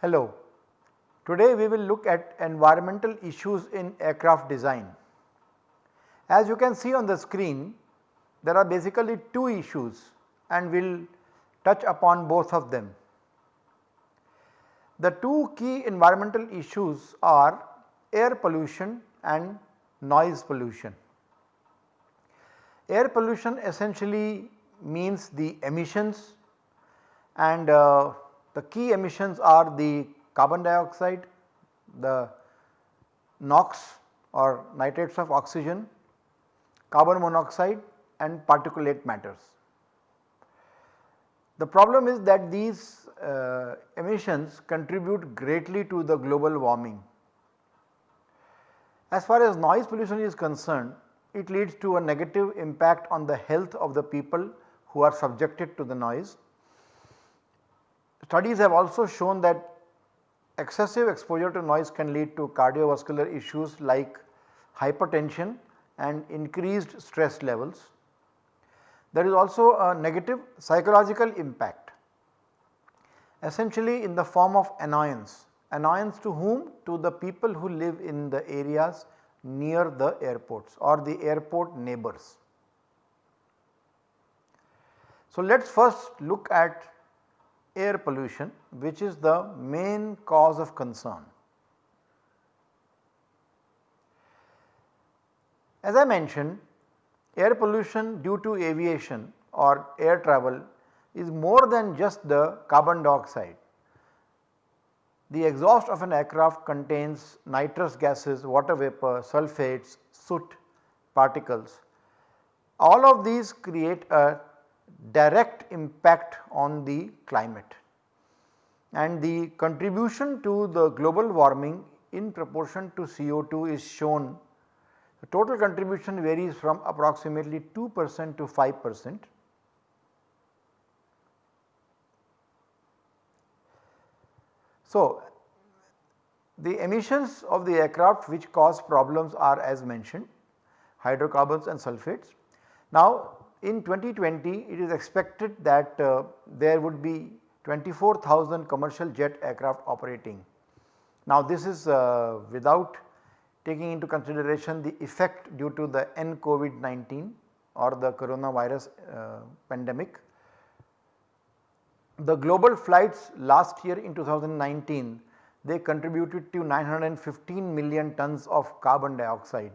Hello, today we will look at environmental issues in aircraft design. As you can see on the screen, there are basically two issues and we will touch upon both of them. The two key environmental issues are air pollution and noise pollution. Air pollution essentially means the emissions and uh, the key emissions are the carbon dioxide, the NOx or nitrates of oxygen, carbon monoxide and particulate matters. The problem is that these uh, emissions contribute greatly to the global warming. As far as noise pollution is concerned, it leads to a negative impact on the health of the people who are subjected to the noise. Studies have also shown that excessive exposure to noise can lead to cardiovascular issues like hypertension and increased stress levels. There is also a negative psychological impact essentially in the form of annoyance. Annoyance to whom? To the people who live in the areas near the airports or the airport neighbors. So, let us first look at air pollution which is the main cause of concern. As I mentioned air pollution due to aviation or air travel is more than just the carbon dioxide. The exhaust of an aircraft contains nitrous gases, water vapor, sulfates, soot, particles. All of these create a direct impact on the climate and the contribution to the global warming in proportion to CO2 is shown. The total contribution varies from approximately 2 percent to 5 percent. So, the emissions of the aircraft which cause problems are as mentioned hydrocarbons and sulfates. Now, in 2020 it is expected that uh, there would be 24,000 commercial jet aircraft operating. Now this is uh, without taking into consideration the effect due to the N COVID-19 or the coronavirus uh, pandemic. The global flights last year in 2019 they contributed to 915 million tons of carbon dioxide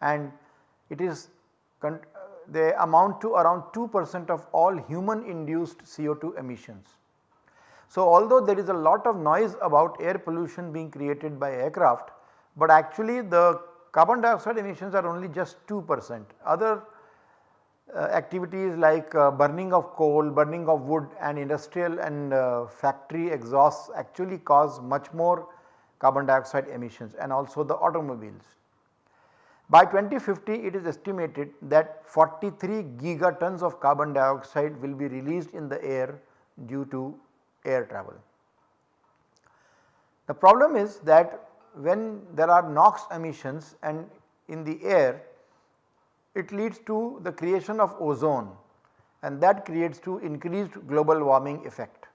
and it is they amount to around 2 percent of all human induced CO2 emissions. So, although there is a lot of noise about air pollution being created by aircraft, but actually the carbon dioxide emissions are only just 2 percent. Other activities like uh, burning of coal, burning of wood and industrial and uh, factory exhausts actually cause much more carbon dioxide emissions and also the automobiles. By 2050 it is estimated that 43 gigatons of carbon dioxide will be released in the air due to air travel. The problem is that when there are NOx emissions and in the air it leads to the creation of ozone and that creates to increased global warming effect.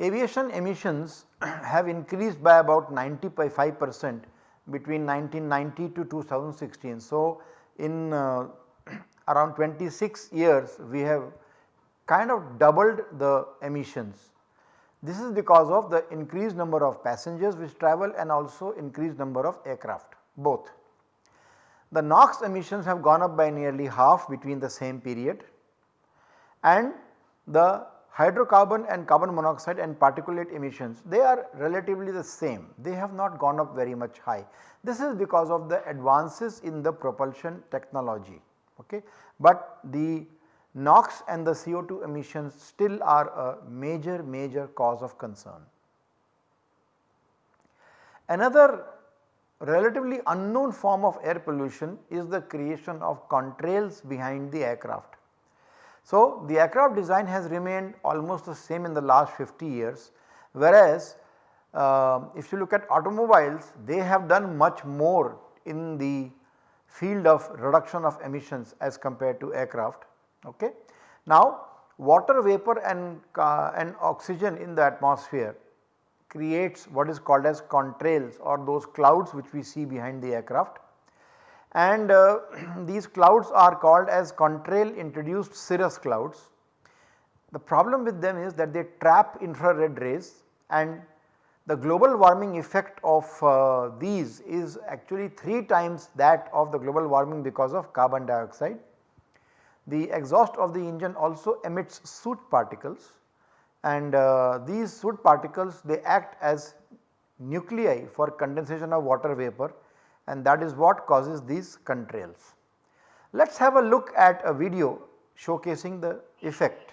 Aviation emissions have increased by about 95 percent between 1990 to 2016. So, in uh, around 26 years we have kind of doubled the emissions. This is because of the increased number of passengers which travel and also increased number of aircraft both. The NOx emissions have gone up by nearly half between the same period and the hydrocarbon and carbon monoxide and particulate emissions they are relatively the same they have not gone up very much high. This is because of the advances in the propulsion technology okay. But the NOx and the CO2 emissions still are a major major cause of concern. Another relatively unknown form of air pollution is the creation of contrails behind the aircraft. So, the aircraft design has remained almost the same in the last 50 years whereas uh, if you look at automobiles they have done much more in the field of reduction of emissions as compared to aircraft. Okay. Now water vapor and, uh, and oxygen in the atmosphere creates what is called as contrails or those clouds which we see behind the aircraft and uh, these clouds are called as contrail introduced cirrus clouds. The problem with them is that they trap infrared rays and the global warming effect of uh, these is actually 3 times that of the global warming because of carbon dioxide. The exhaust of the engine also emits soot particles and uh, these soot particles they act as nuclei for condensation of water vapor and that is what causes these contrails. Let us have a look at a video showcasing the effect.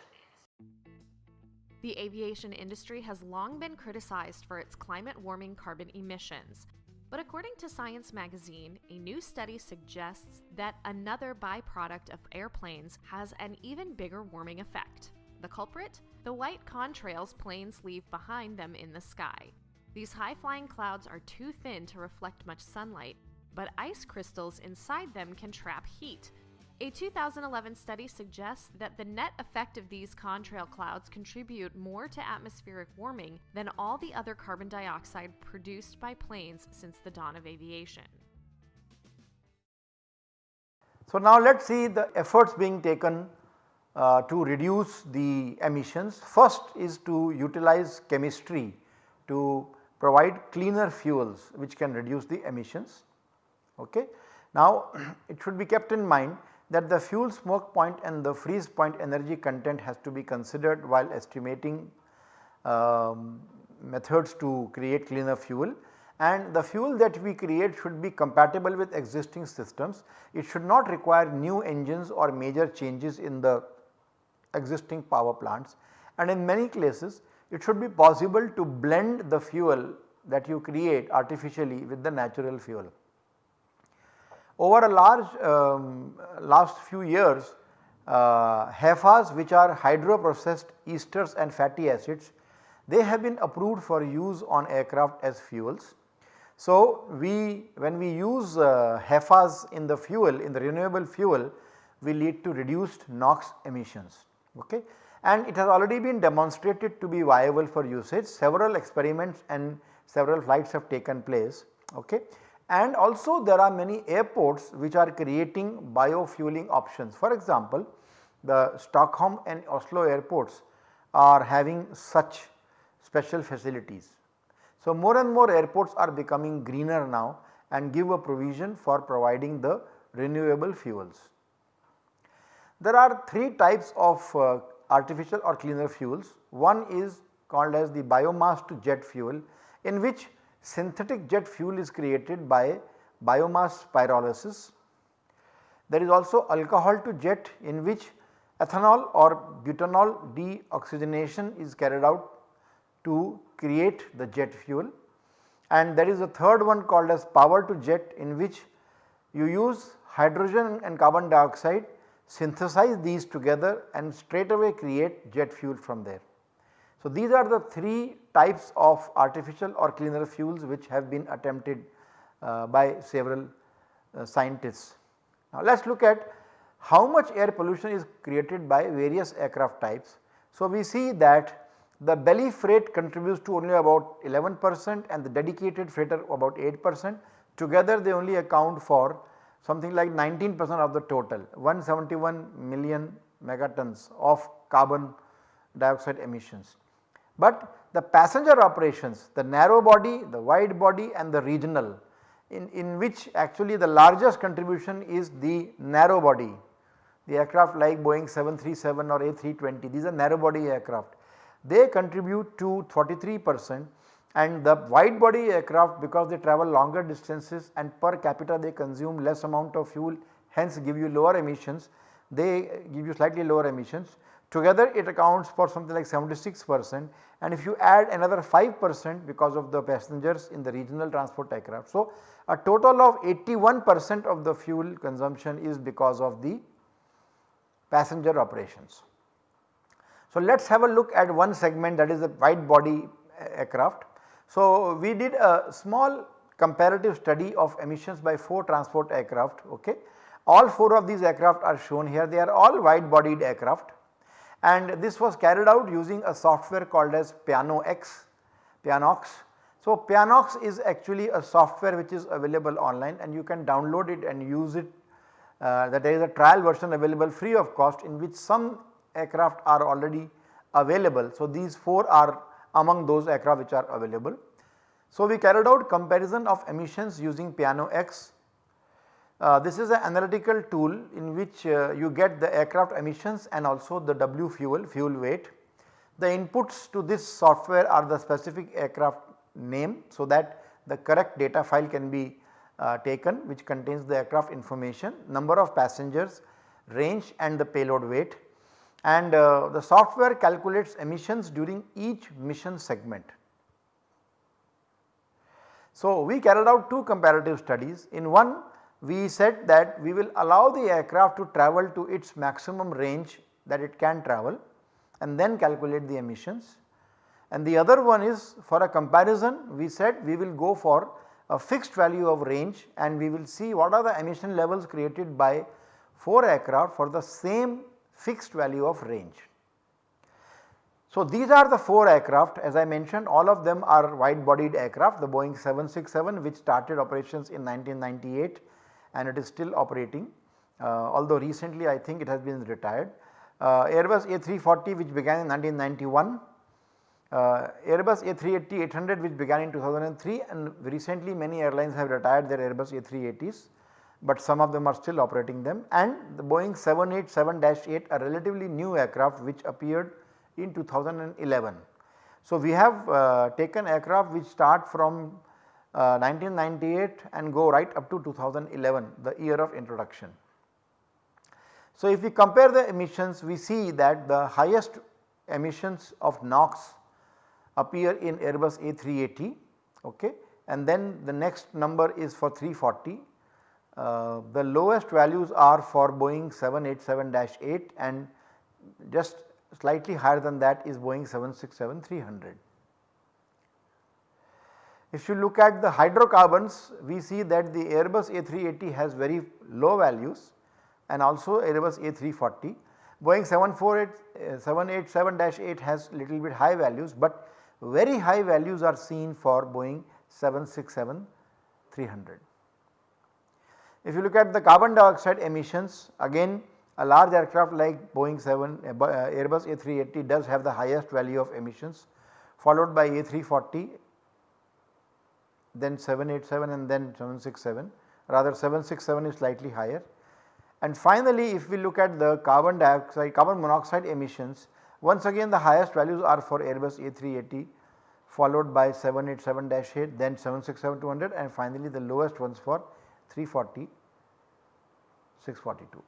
The aviation industry has long been criticized for its climate warming carbon emissions. But according to Science magazine, a new study suggests that another byproduct of airplanes has an even bigger warming effect. The culprit? The white contrails planes leave behind them in the sky. These high flying clouds are too thin to reflect much sunlight, but ice crystals inside them can trap heat. A 2011 study suggests that the net effect of these contrail clouds contribute more to atmospheric warming than all the other carbon dioxide produced by planes since the dawn of aviation. So, now let us see the efforts being taken to reduce the emissions. First is to utilize chemistry to provide cleaner fuels which can reduce the emissions. Okay. Now it should be kept in mind that the fuel smoke point and the freeze point energy content has to be considered while estimating um, methods to create cleaner fuel and the fuel that we create should be compatible with existing systems. It should not require new engines or major changes in the existing power plants and in many cases it should be possible to blend the fuel that you create artificially with the natural fuel. Over a large um, last few years uh, HEFAs which are hydroprocessed esters and fatty acids they have been approved for use on aircraft as fuels. So, we when we use uh, HEFAs in the fuel in the renewable fuel we lead to reduced NOx emissions okay. and it has already been demonstrated to be viable for usage several experiments and several flights have taken place okay. And also there are many airports which are creating biofueling options. For example, the Stockholm and Oslo airports are having such special facilities. So, more and more airports are becoming greener now and give a provision for providing the renewable fuels. There are 3 types of uh, artificial or cleaner fuels. One is called as the biomass to jet fuel in which synthetic jet fuel is created by biomass pyrolysis. There is also alcohol to jet in which ethanol or butanol deoxygenation is carried out to create the jet fuel and there is a third one called as power to jet in which you use hydrogen and carbon dioxide synthesize these together and straight away create jet fuel from there. So, these are the 3 types of artificial or cleaner fuels which have been attempted uh, by several uh, scientists. Now, let us look at how much air pollution is created by various aircraft types. So, we see that the belly freight contributes to only about 11 percent and the dedicated freighter about 8 percent together they only account for something like 19 percent of the total 171 million megatons of carbon dioxide emissions. But the passenger operations the narrow body, the wide body and the regional in, in which actually the largest contribution is the narrow body. The aircraft like Boeing 737 or A320 these are narrow body aircraft. They contribute to 43 percent and the wide body aircraft because they travel longer distances and per capita they consume less amount of fuel hence give you lower emissions they give you slightly lower emissions Together it accounts for something like 76 percent and if you add another 5 percent because of the passengers in the regional transport aircraft. So, a total of 81 percent of the fuel consumption is because of the passenger operations. So, let us have a look at one segment that is the wide body aircraft. So, we did a small comparative study of emissions by 4 transport aircraft okay. All 4 of these aircraft are shown here they are all wide bodied aircraft and this was carried out using a software called as Piano-X, Pianox. So, Pianox is actually a software which is available online and you can download it and use it uh, that there is a trial version available free of cost in which some aircraft are already available. So, these 4 are among those aircraft which are available. So, we carried out comparison of emissions using Piano-X. Uh, this is an analytical tool in which uh, you get the aircraft emissions and also the W fuel, fuel weight. The inputs to this software are the specific aircraft name so that the correct data file can be uh, taken which contains the aircraft information, number of passengers, range and the payload weight and uh, the software calculates emissions during each mission segment. So, we carried out two comparative studies. In one we said that we will allow the aircraft to travel to its maximum range that it can travel and then calculate the emissions. And the other one is for a comparison we said we will go for a fixed value of range and we will see what are the emission levels created by 4 aircraft for the same fixed value of range. So, these are the 4 aircraft as I mentioned all of them are wide bodied aircraft the Boeing 767 which started operations in 1998 and it is still operating uh, although recently I think it has been retired. Uh, Airbus A340 which began in 1991, uh, Airbus A380-800 which began in 2003 and recently many airlines have retired their Airbus A380s but some of them are still operating them and the Boeing 787-8 a relatively new aircraft which appeared in 2011. So, we have uh, taken aircraft which start from uh, 1998 and go right up to 2011 the year of introduction. So, if we compare the emissions we see that the highest emissions of NOx appear in Airbus A380 okay, and then the next number is for 340. Uh, the lowest values are for Boeing 787-8 and just slightly higher than that is Boeing 767-300. If you look at the hydrocarbons we see that the Airbus A380 has very low values and also Airbus A340. Boeing 787-8 has little bit high values but very high values are seen for Boeing 767-300. If you look at the carbon dioxide emissions again a large aircraft like Boeing 7 uh, uh Airbus A380 does have the highest value of emissions followed by A340 then 787 and then 767 rather 767 is slightly higher. And finally if we look at the carbon dioxide carbon monoxide emissions once again the highest values are for Airbus A380 followed by 787-8 then 767-200 and finally the lowest ones for 340 642.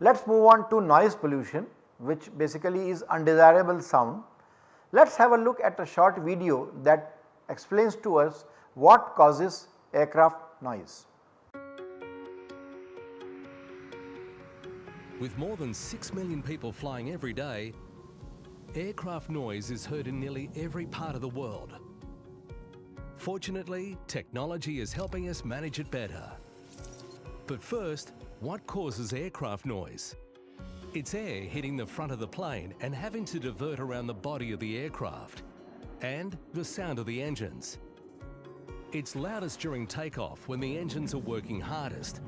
Let us move on to noise pollution which basically is undesirable sound. Let us have a look at a short video that explains to us what causes aircraft noise. With more than 6 million people flying every day, aircraft noise is heard in nearly every part of the world. Fortunately, technology is helping us manage it better. But first, what causes aircraft noise? It's air hitting the front of the plane and having to divert around the body of the aircraft. And the sound of the engines. It's loudest during takeoff when the engines are working hardest.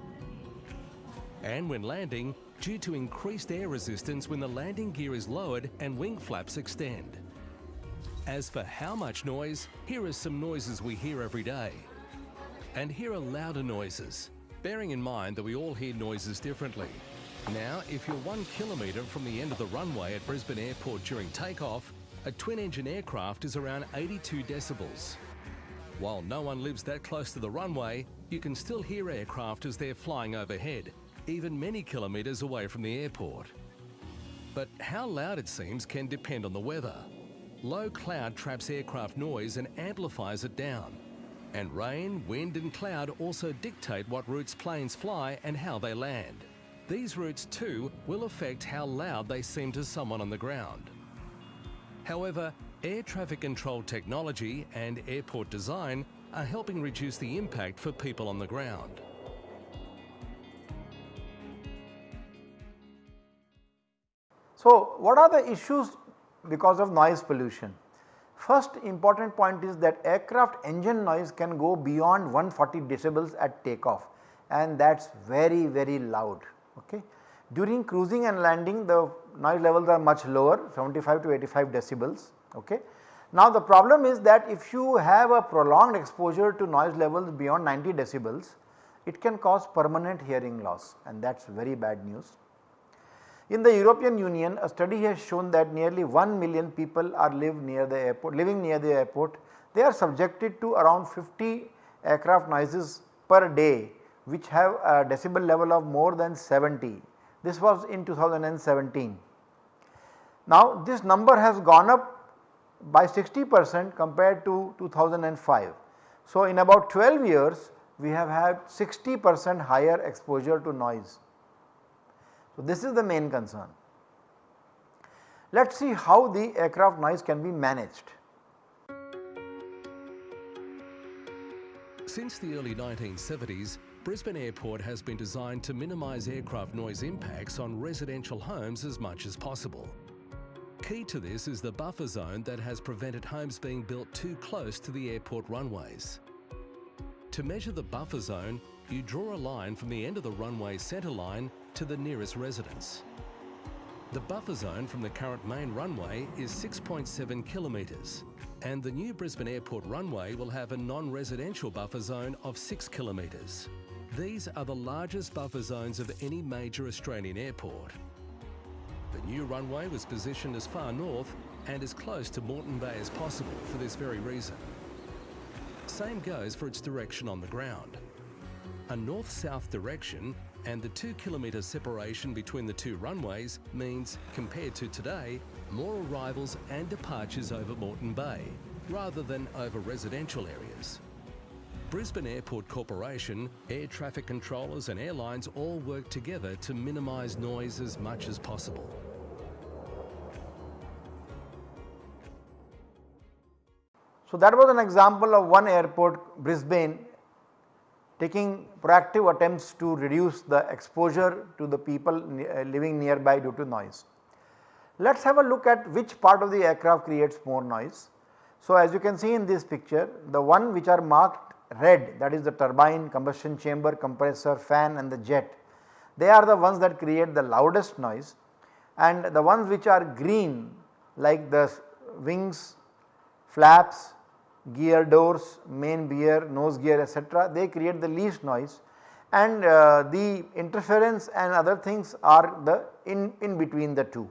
And when landing, due to increased air resistance when the landing gear is lowered and wing flaps extend. As for how much noise, here are some noises we hear every day. And here are louder noises, bearing in mind that we all hear noises differently. Now, if you're one kilometre from the end of the runway at Brisbane Airport during takeoff, a twin-engine aircraft is around 82 decibels. While no one lives that close to the runway, you can still hear aircraft as they're flying overhead, even many kilometres away from the airport. But how loud it seems can depend on the weather. Low cloud traps aircraft noise and amplifies it down. And rain, wind and cloud also dictate what routes planes fly and how they land. these routes too will affect how loud they seem to someone on the ground. However, air traffic control technology and airport design are helping reduce the impact for people on the ground. So, what are the issues because of noise pollution? First important point is that aircraft engine noise can go beyond 140 decibels at takeoff and that is very very loud. Okay. During cruising and landing the noise levels are much lower 75 to 85 decibels. Okay. Now the problem is that if you have a prolonged exposure to noise levels beyond 90 decibels it can cause permanent hearing loss and that is very bad news. In the European Union a study has shown that nearly 1 million people are live near the airport living near the airport. They are subjected to around 50 aircraft noises per day which have a decibel level of more than 70. This was in 2017. Now this number has gone up by 60 percent compared to 2005. So in about 12 years we have had 60 percent higher exposure to noise. So, this is the main concern. Let us see how the aircraft noise can be managed. Since the early 1970s, Brisbane Airport has been designed to minimise aircraft noise impacts on residential homes as much as possible. Key to this is the buffer zone that has prevented homes being built too close to the airport runways. To measure the buffer zone, you draw a line from the end of the runway centre line to the nearest residence. The buffer zone from the current main runway is 6.7 kilometres and the new Brisbane Airport runway will have a non-residential buffer zone of 6 kilometres. These are the largest buffer zones of any major Australian airport. The new runway was positioned as far north and as close to Moreton Bay as possible for this very reason. Same goes for its direction on the ground. A north-south direction and the 2 kilometre separation between the two runways means, compared to today, more arrivals and departures over Moreton Bay, rather than over residential areas. Brisbane Airport Corporation, air traffic controllers and airlines all work together to minimise noise as much as possible. So, that was an example of one airport Brisbane taking proactive attempts to reduce the exposure to the people uh, living nearby due to noise. Let us have a look at which part of the aircraft creates more noise. So, as you can see in this picture the one which are marked red that is the turbine, combustion chamber, compressor, fan and the jet they are the ones that create the loudest noise and the ones which are green like the wings, flaps, gear doors, main gear, nose gear etc. they create the least noise and uh, the interference and other things are the in, in between the two.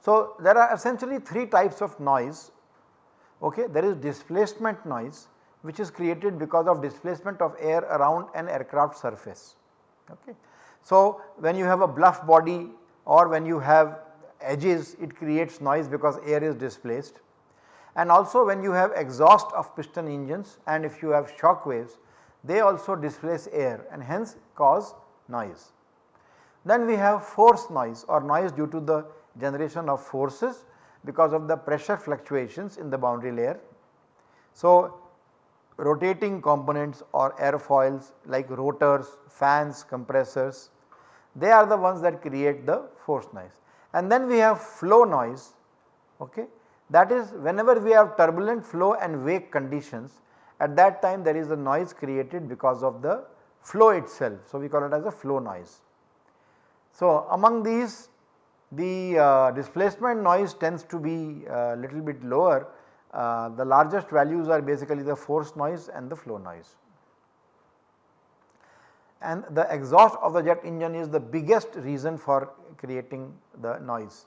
So, there are essentially 3 types of noise okay. there is displacement noise which is created because of displacement of air around an aircraft surface. Okay. So, when you have a bluff body or when you have edges it creates noise because air is displaced and also when you have exhaust of piston engines and if you have shock waves they also displace air and hence cause noise. Then we have force noise or noise due to the generation of forces because of the pressure fluctuations in the boundary layer. So, rotating components or airfoils like rotors, fans, compressors they are the ones that create the force noise. And then we have flow noise okay. that is whenever we have turbulent flow and wake conditions at that time there is a noise created because of the flow itself. So, we call it as a flow noise. So, among these the uh, displacement noise tends to be a uh, little bit lower. Uh, the largest values are basically the force noise and the flow noise. And the exhaust of the jet engine is the biggest reason for creating the noise.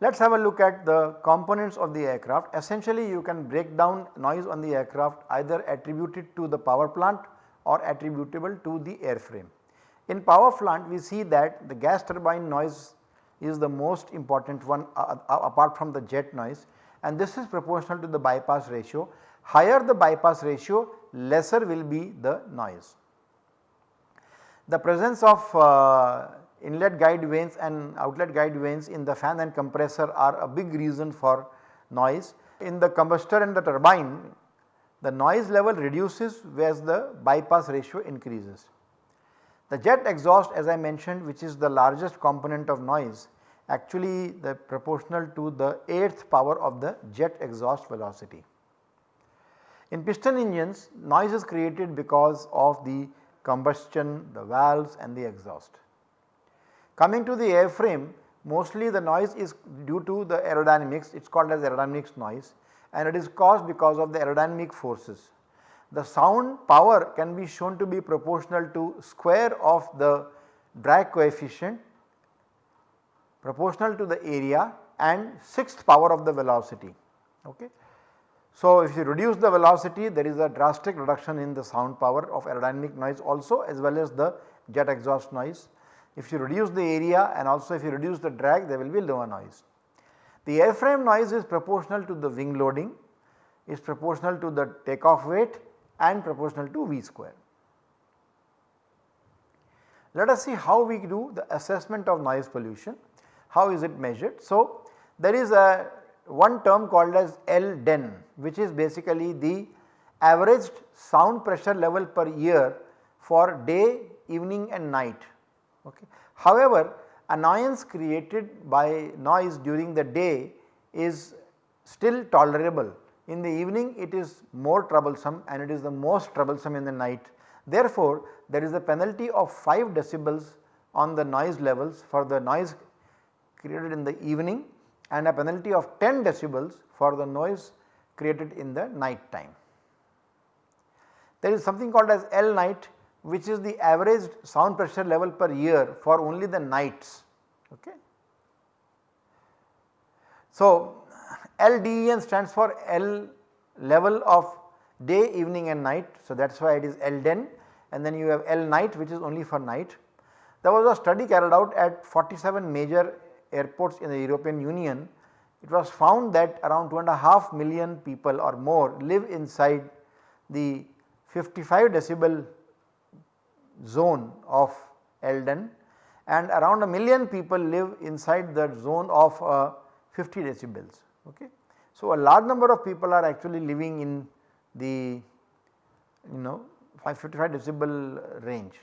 Let us have a look at the components of the aircraft. Essentially you can break down noise on the aircraft either attributed to the power plant or attributable to the airframe. In power plant we see that the gas turbine noise is the most important one uh, uh, apart from the jet noise and this is proportional to the bypass ratio. Higher the bypass ratio lesser will be the noise. The presence of uh, inlet guide vanes and outlet guide vanes in the fan and compressor are a big reason for noise. In the combustor and the turbine the noise level reduces whereas the bypass ratio increases. The jet exhaust as I mentioned which is the largest component of noise actually the proportional to the 8th power of the jet exhaust velocity. In piston engines noise is created because of the combustion, the valves and the exhaust. Coming to the airframe mostly the noise is due to the aerodynamics it is called as aerodynamics noise and it is caused because of the aerodynamic forces. The sound power can be shown to be proportional to square of the drag coefficient proportional to the area and sixth power of the velocity. Okay. So, if you reduce the velocity there is a drastic reduction in the sound power of aerodynamic noise also as well as the jet exhaust noise. If you reduce the area and also if you reduce the drag there will be lower noise. The airframe noise is proportional to the wing loading, is proportional to the takeoff weight and proportional to V square. Let us see how we do the assessment of noise pollution, how is it measured. So, there is a one term called as LDEN which is basically the averaged sound pressure level per year for day, evening and night. Okay. However, annoyance created by noise during the day is still tolerable. In the evening it is more troublesome and it is the most troublesome in the night. Therefore, there is a penalty of 5 decibels on the noise levels for the noise created in the evening and a penalty of 10 decibels for the noise created in the night time. There is something called as L night which is the average sound pressure level per year for only the nights. Okay. So, LDEN stands for L level of day, evening and night. So, that is why it is LDEN and then you have L night which is only for night. There was a study carried out at 47 major airports in the European Union, it was found that around 2.5 million people or more live inside the 55 decibel zone of LDEN and around a million people live inside that zone of uh, 50 decibels. Okay. So, a large number of people are actually living in the you know 555 decibel range.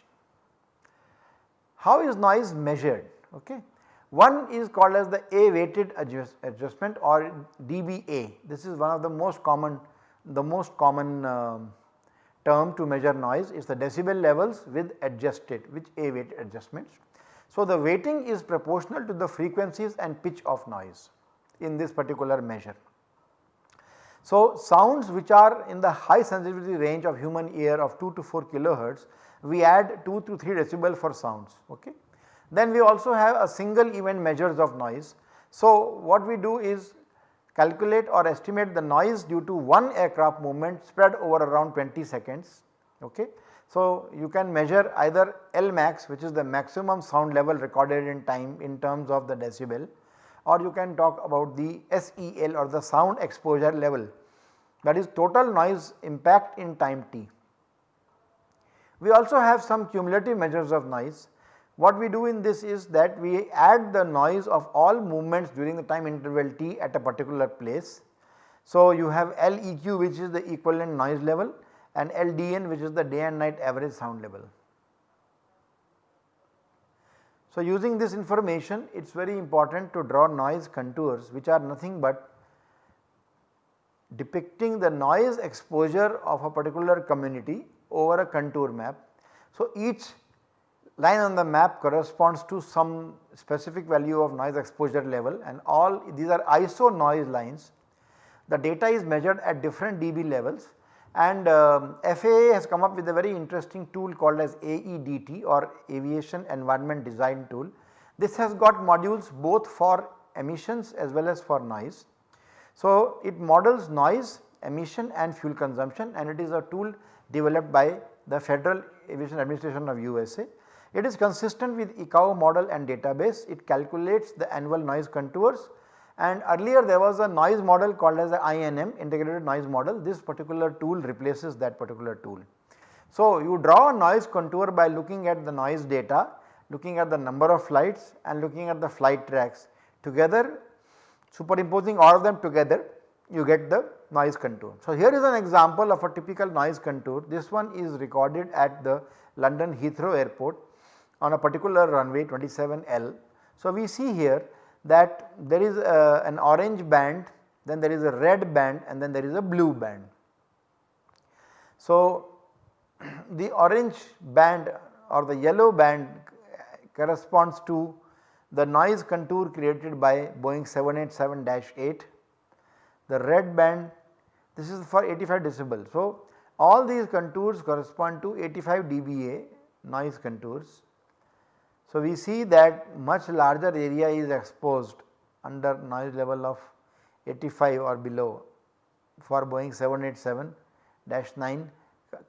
How is noise measured? Okay. One is called as the A weighted adjust, adjustment or dBA. This is one of the most common the most common uh, term to measure noise is the decibel levels with adjusted which A weighted adjustments. So, the weighting is proportional to the frequencies and pitch of noise in this particular measure. So, sounds which are in the high sensitivity range of human ear of 2 to 4 kilohertz we add 2 to 3 decibel for sounds. Okay. Then we also have a single event measures of noise. So, what we do is calculate or estimate the noise due to one aircraft movement spread over around 20 seconds. Okay. So, you can measure either L max which is the maximum sound level recorded in time in terms of the decibel or you can talk about the SEL or the sound exposure level that is total noise impact in time t. We also have some cumulative measures of noise what we do in this is that we add the noise of all movements during the time interval t at a particular place. So, you have LEQ which is the equivalent noise level and LDN which is the day and night average sound level. So, using this information it is very important to draw noise contours which are nothing but depicting the noise exposure of a particular community over a contour map. So, each line on the map corresponds to some specific value of noise exposure level and all these are ISO noise lines. The data is measured at different dB levels and um, FAA has come up with a very interesting tool called as AEDT or Aviation Environment Design Tool. This has got modules both for emissions as well as for noise. So, it models noise, emission and fuel consumption and it is a tool developed by the Federal Aviation Administration of USA. It is consistent with ICAO model and database, it calculates the annual noise contours. And earlier there was a noise model called as the INM integrated noise model, this particular tool replaces that particular tool. So, you draw a noise contour by looking at the noise data, looking at the number of flights and looking at the flight tracks. Together superimposing all of them together you get the noise contour. So, here is an example of a typical noise contour. This one is recorded at the London Heathrow airport on a particular runway 27L. So, we see here that there is a, an orange band then there is a red band and then there is a blue band. So, the orange band or the yellow band corresponds to the noise contour created by Boeing 787-8, the red band this is for 85 decibel. So, all these contours correspond to 85 dBA noise contours. So, we see that much larger area is exposed under noise level of 85 or below for Boeing 787-9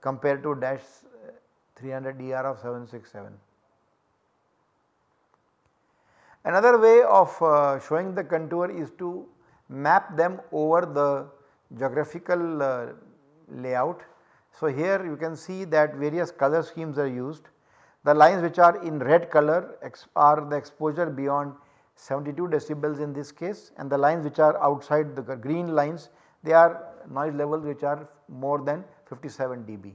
compared to dash 300 ER of 767. Another way of uh, showing the contour is to map them over the geographical uh, layout. So, here you can see that various color schemes are used. The lines which are in red color are the exposure beyond 72 decibels in this case and the lines which are outside the green lines they are noise levels which are more than 57 dB.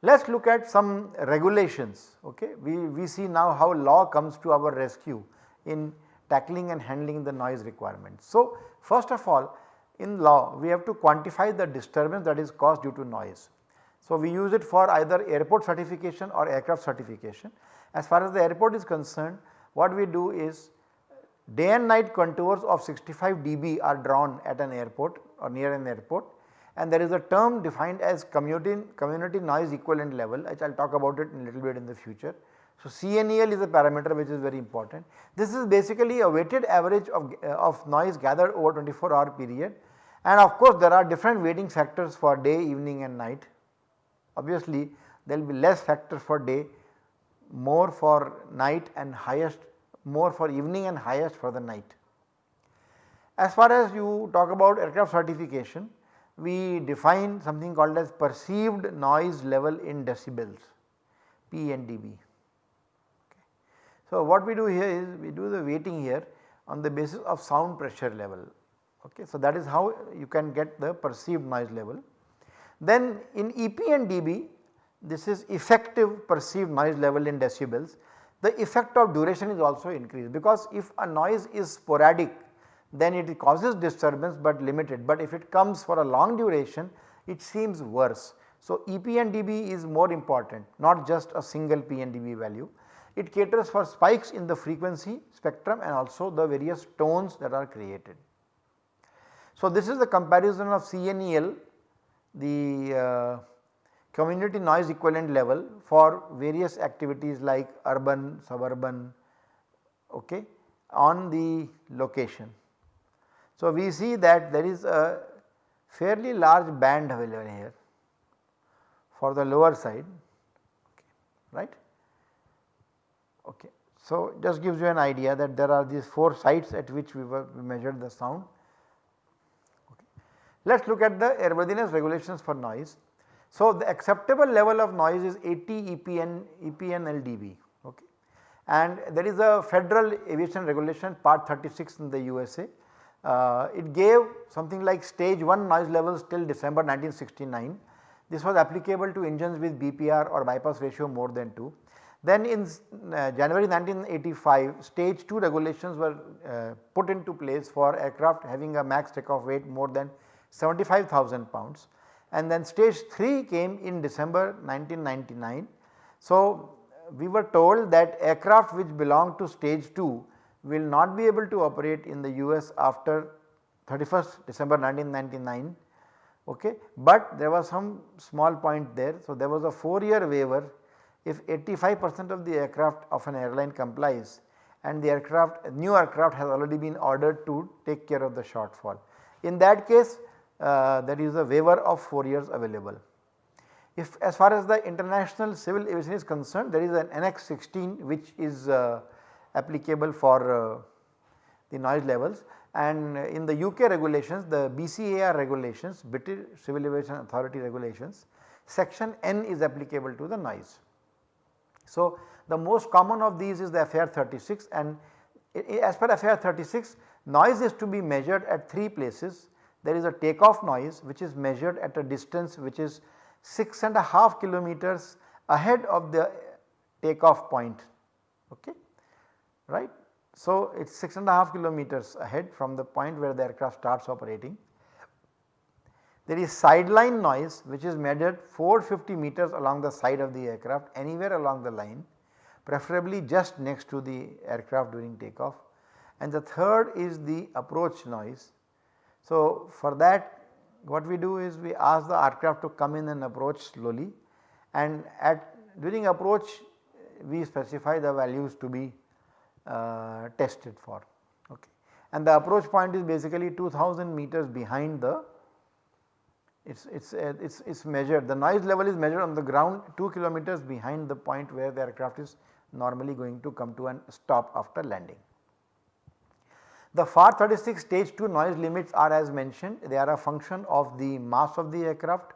Let us look at some regulations okay. We, we see now how law comes to our rescue in tackling and handling the noise requirements. So, first of all in law we have to quantify the disturbance that is caused due to noise. So, we use it for either airport certification or aircraft certification. As far as the airport is concerned what we do is day and night contours of 65 dB are drawn at an airport or near an airport and there is a term defined as community, community noise equivalent level which I will talk about it in a little bit in the future. So, CNEL is a parameter which is very important. This is basically a weighted average of, uh, of noise gathered over 24 hour period and of course there are different weighting factors for day, evening and night. Obviously there will be less factor for day, more for night and highest more for evening and highest for the night. As far as you talk about aircraft certification, we define something called as perceived noise level in decibels PNdB. Okay. So, what we do here is we do the weighting here on the basis of sound pressure level. Okay. So, that is how you can get the perceived noise level. Then in EP and dB this is effective perceived noise level in decibels. The effect of duration is also increased because if a noise is sporadic then it causes disturbance but limited but if it comes for a long duration it seems worse. So, EPNdB is more important not just a single PNdB value. It caters for spikes in the frequency spectrum and also the various tones that are created. So, this is the comparison of CNEL the uh, community noise equivalent level for various activities like urban, suburban okay, on the location. So, we see that there is a fairly large band available here for the lower side right. Okay. So, just gives you an idea that there are these 4 sites at which we, were, we measured the sound. Let us look at the airworthiness regulations for noise. So, the acceptable level of noise is 80 EPN, EPN LDB okay. and there is a federal aviation regulation part 36 in the USA uh, it gave something like stage 1 noise levels till December 1969. This was applicable to engines with BPR or bypass ratio more than 2. Then in uh, January 1985 stage 2 regulations were uh, put into place for aircraft having a max takeoff weight more than 75,000 pounds and then stage 3 came in December 1999. So, we were told that aircraft which belong to stage 2 will not be able to operate in the US after 31st December 1999 okay. But there was some small point there. So, there was a 4 year waiver if 85 percent of the aircraft of an airline complies and the aircraft new aircraft has already been ordered to take care of the shortfall. In that case uh, there is a waiver of 4 years available. If as far as the international civil aviation is concerned there is an annex 16 which is uh, applicable for uh, the noise levels and in the UK regulations the BCAR regulations British Civil Aviation Authority regulations section N is applicable to the noise. So, the most common of these is the FAR 36 and as per FAR 36 noise is to be measured at 3 places. There is a takeoff noise which is measured at a distance which is 6 and a half kilometers ahead of the takeoff point okay right. So, it is 6 and a half kilometers ahead from the point where the aircraft starts operating. There is sideline noise which is measured 450 meters along the side of the aircraft anywhere along the line preferably just next to the aircraft during takeoff and the third is the approach noise. So, for that what we do is we ask the aircraft to come in and approach slowly and at during approach we specify the values to be uh, tested for okay. And the approach point is basically 2000 meters behind the it's it's uh, it's it's measured the noise level is measured on the ground 2 kilometers behind the point where the aircraft is normally going to come to an stop after landing. The FAR 36 stage 2 noise limits are as mentioned they are a function of the mass of the aircraft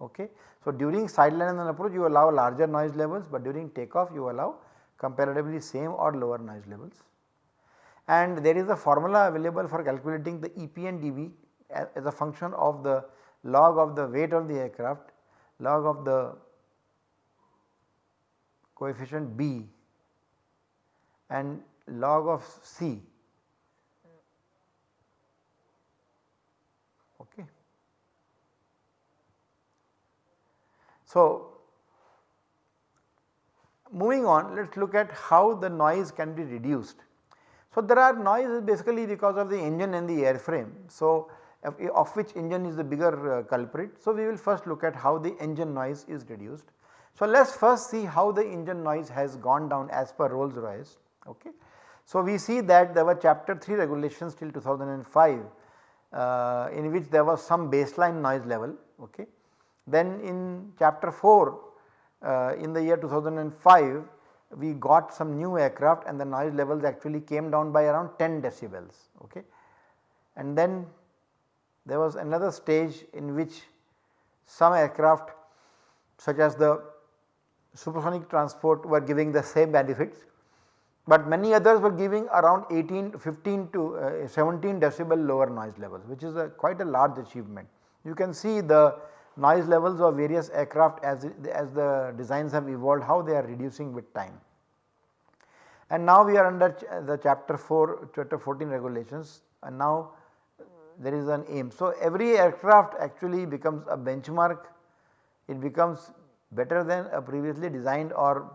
okay. So, during sideline and approach you allow larger noise levels but during takeoff you allow comparatively same or lower noise levels. And there is a formula available for calculating the EPNdB as a function of the log of the weight of the aircraft, log of the coefficient B and log of C okay. So, moving on let us look at how the noise can be reduced. So, there are noises basically because of the engine and the airframe. So, of which engine is the bigger uh, culprit. So, we will first look at how the engine noise is reduced. So, let us first see how the engine noise has gone down as per Rolls Royce. Okay. So, we see that there were chapter 3 regulations till 2005 uh, in which there was some baseline noise level. Okay. Then in chapter 4 uh, in the year 2005 we got some new aircraft and the noise levels actually came down by around 10 decibels. Okay. And then there was another stage in which some aircraft such as the supersonic transport were giving the same benefits, but many others were giving around 18 15 to uh, 17 decibel lower noise levels which is a quite a large achievement. You can see the noise levels of various aircraft as, as the designs have evolved how they are reducing with time. And now we are under ch the chapter 4 chapter 14 regulations and now there is an aim. So, every aircraft actually becomes a benchmark, it becomes better than a previously designed or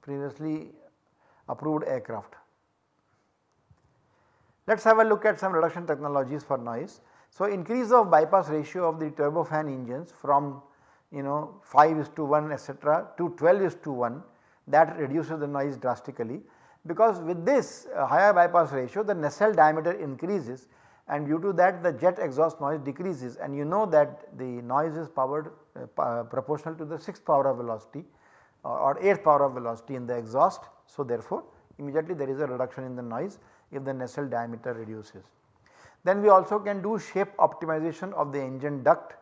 previously approved aircraft. Let us have a look at some reduction technologies for noise. So, increase of bypass ratio of the turbofan engines from you know 5 is to 1 etc. to 12 is to 1 that reduces the noise drastically because with this uh, higher bypass ratio the nacelle diameter increases and due to that the jet exhaust noise decreases and you know that the noise is powered uh, proportional to the 6th power of velocity or 8th power of velocity in the exhaust. So, therefore, immediately there is a reduction in the noise if the nacelle diameter reduces. Then we also can do shape optimization of the engine duct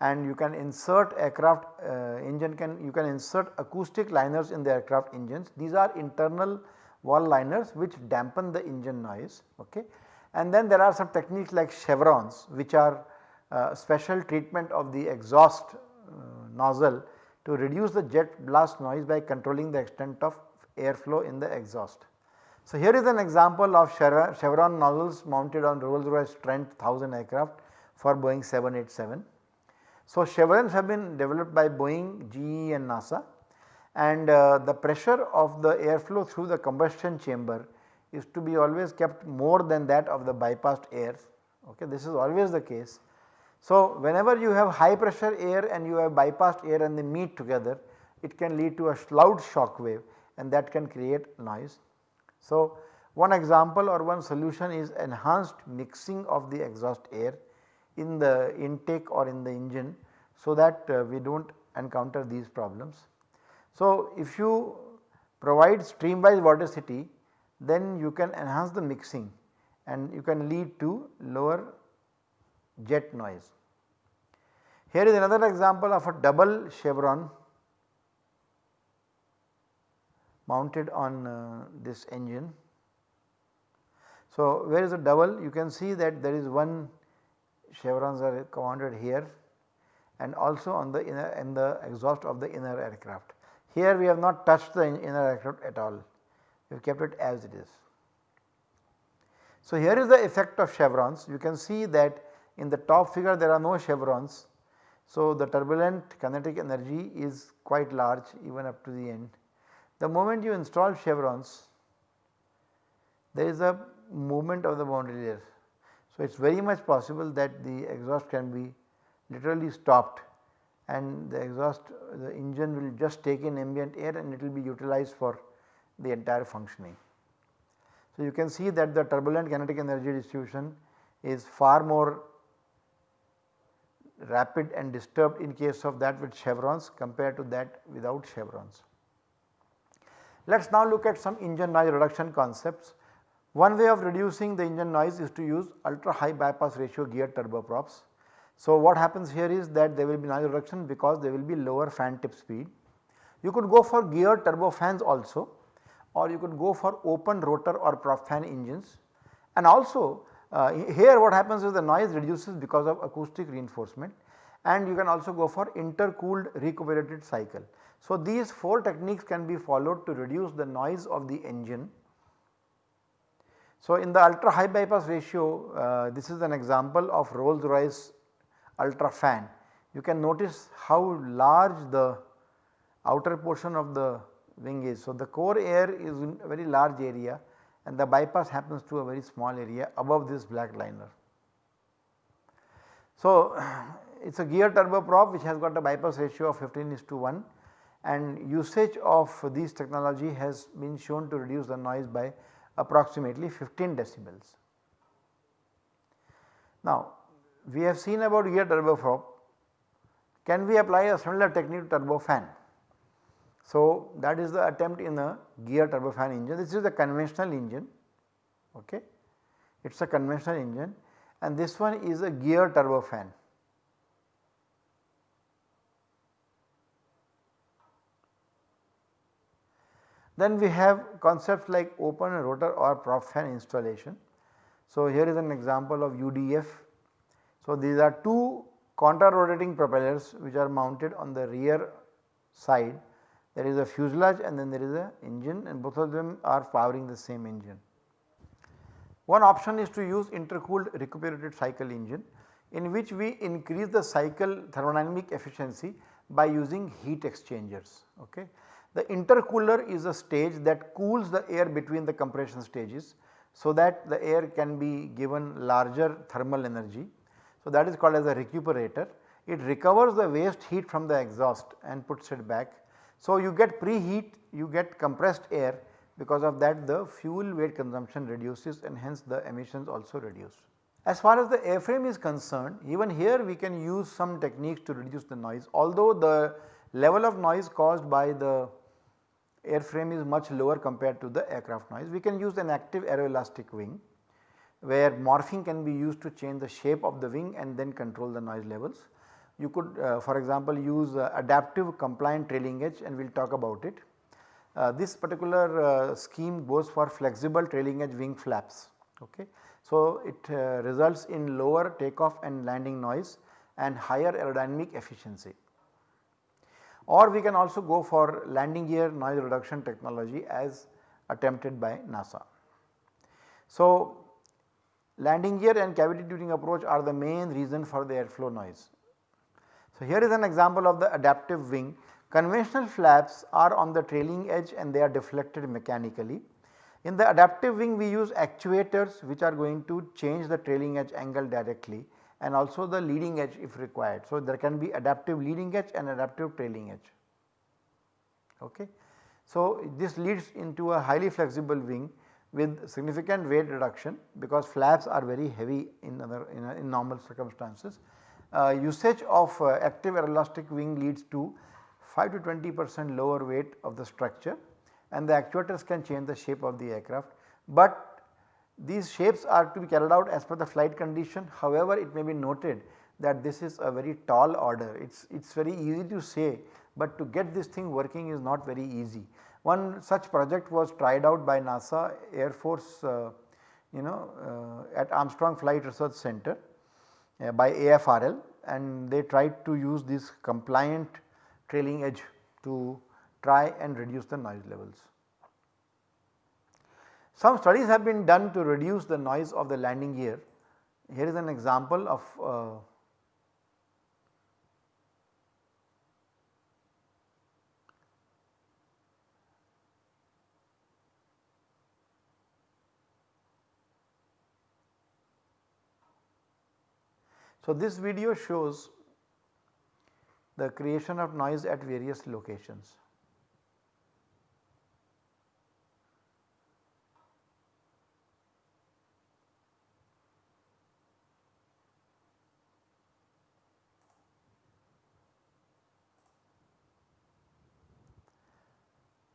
and you can insert aircraft uh, engine can you can insert acoustic liners in the aircraft engines. These are internal wall liners which dampen the engine noise okay and then there are some techniques like chevrons which are uh, special treatment of the exhaust uh, nozzle to reduce the jet blast noise by controlling the extent of airflow in the exhaust. So, here is an example of chevron nozzles mounted on Rolls Royce Trent 1000 aircraft for Boeing 787. So, chevrons have been developed by Boeing, GE and NASA and uh, the pressure of the airflow through the combustion chamber is to be always kept more than that of the bypassed air okay this is always the case. So, whenever you have high pressure air and you have bypassed air and they meet together it can lead to a loud shock wave and that can create noise. So, one example or one solution is enhanced mixing of the exhaust air in the intake or in the engine so that uh, we do not encounter these problems. So, if you provide stream wise vorticity then you can enhance the mixing and you can lead to lower jet noise. Here is another example of a double chevron mounted on uh, this engine. So, where is the double? You can see that there is one chevrons are commanded here and also on the inner in the exhaust of the inner aircraft. Here we have not touched the inner aircraft at all, we have kept it as it is. So, here is the effect of chevrons you can see that in the top figure there are no chevrons. So, the turbulent kinetic energy is quite large even up to the end. The moment you install chevrons there is a movement of the boundary layer. So, it is very much possible that the exhaust can be literally stopped and the exhaust the engine will just take in ambient air and it will be utilized for the entire functioning. So, you can see that the turbulent kinetic energy distribution is far more rapid and disturbed in case of that with chevrons compared to that without chevrons. Let us now look at some engine noise reduction concepts. One way of reducing the engine noise is to use ultra high bypass ratio gear turboprops. So, what happens here is that there will be noise reduction because there will be lower fan tip speed. You could go for gear turbofans also or you could go for open rotor or prop fan engines and also uh, here what happens is the noise reduces because of acoustic reinforcement and you can also go for intercooled recuperated cycle. So, these 4 techniques can be followed to reduce the noise of the engine. So, in the ultra high bypass ratio uh, this is an example of Rolls Royce UltraFan. You can notice how large the outer portion of the wing is. So, the core air is in a very large area and the bypass happens to a very small area above this black liner. So, it is a gear turboprop which has got a bypass ratio of 15 is to 1 and usage of these technology has been shown to reduce the noise by approximately 15 decibels. Now, we have seen about gear turboprop, can we apply a similar technique to turbofan? So, that is the attempt in a gear turbofan engine. This is a conventional engine, okay. it is a conventional engine and this one is a gear turbofan. Then we have concepts like open rotor or prop fan installation. So, here is an example of UDF. So, these are two contra rotating propellers which are mounted on the rear side there is a fuselage and then there is a engine and both of them are powering the same engine. One option is to use intercooled recuperated cycle engine in which we increase the cycle thermodynamic efficiency by using heat exchangers. Okay. The intercooler is a stage that cools the air between the compression stages so that the air can be given larger thermal energy. So, that is called as a recuperator. It recovers the waste heat from the exhaust and puts it back so, you get preheat, you get compressed air because of that the fuel weight consumption reduces and hence the emissions also reduce. As far as the airframe is concerned even here we can use some techniques to reduce the noise although the level of noise caused by the airframe is much lower compared to the aircraft noise. We can use an active aeroelastic wing where morphing can be used to change the shape of the wing and then control the noise levels. You could uh, for example use uh, adaptive compliant trailing edge and we will talk about it. Uh, this particular scheme goes for flexible trailing edge wing flaps. Okay. So, it results in lower takeoff and landing noise and higher aerodynamic efficiency or we can also go for landing gear noise reduction technology as attempted by NASA. So, landing gear and cavity tuning approach are the main reason for the airflow noise. So, here is an example of the adaptive wing. Conventional flaps are on the trailing edge and they are deflected mechanically. In the adaptive wing we use actuators which are going to change the trailing edge angle directly and also the leading edge if required. So, there can be adaptive leading edge and adaptive trailing edge. Okay. So, this leads into a highly flexible wing with significant weight reduction because flaps are very heavy in other in, in normal circumstances uh, usage of uh, active aeroelastic wing leads to 5 to 20 percent lower weight of the structure and the actuators can change the shape of the aircraft. But These shapes are to be carried out as per the flight condition however it may be noted that this is a very tall order it is it's very easy to say but to get this thing working is not very easy. One such project was tried out by NASA Air Force uh, you know uh, at Armstrong Flight Research Center uh, by AFRL and they tried to use this compliant trailing edge to try and reduce the noise levels. Some studies have been done to reduce the noise of the landing gear. Here is an example of uh, So, this video shows the creation of noise at various locations.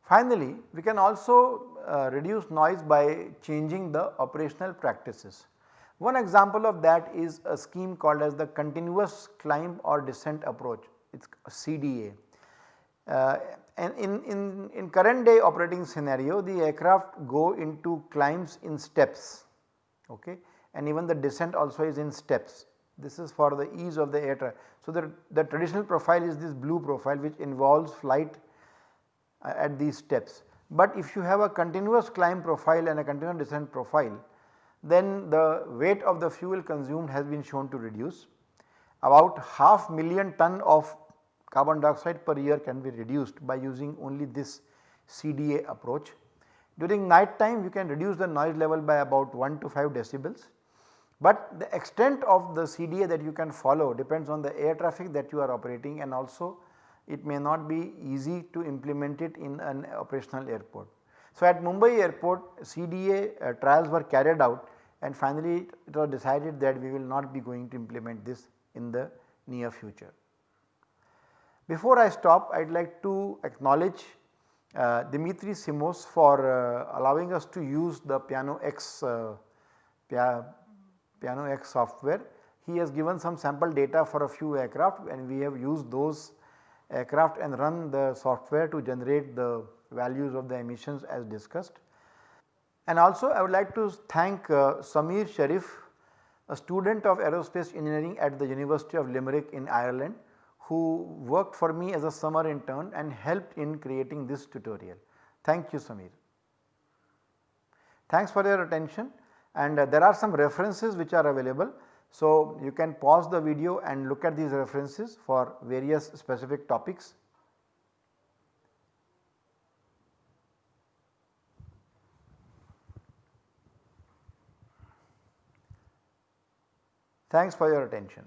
Finally, we can also uh, reduce noise by changing the operational practices. One example of that is a scheme called as the continuous climb or descent approach it is CDA. Uh, and in, in, in current day operating scenario the aircraft go into climbs in steps okay and even the descent also is in steps. This is for the ease of the air traffic. So, the, the traditional profile is this blue profile which involves flight at these steps. But if you have a continuous climb profile and a continuous descent profile then the weight of the fuel consumed has been shown to reduce. About half million ton of carbon dioxide per year can be reduced by using only this CDA approach. During night time you can reduce the noise level by about 1 to 5 decibels, but the extent of the CDA that you can follow depends on the air traffic that you are operating and also it may not be easy to implement it in an operational airport. So, at Mumbai airport CDA uh, trials were carried out and finally it was decided that we will not be going to implement this in the near future. Before I stop I would like to acknowledge uh, Dimitri Simos for uh, allowing us to use the Piano X uh, Piano X software. He has given some sample data for a few aircraft and we have used those aircraft and run the software to generate the values of the emissions as discussed. And also I would like to thank uh, Samir Sharif a student of aerospace engineering at the University of Limerick in Ireland who worked for me as a summer intern and helped in creating this tutorial. Thank you Samir. Thanks for your attention and uh, there are some references which are available. So, you can pause the video and look at these references for various specific topics. Thanks for your attention.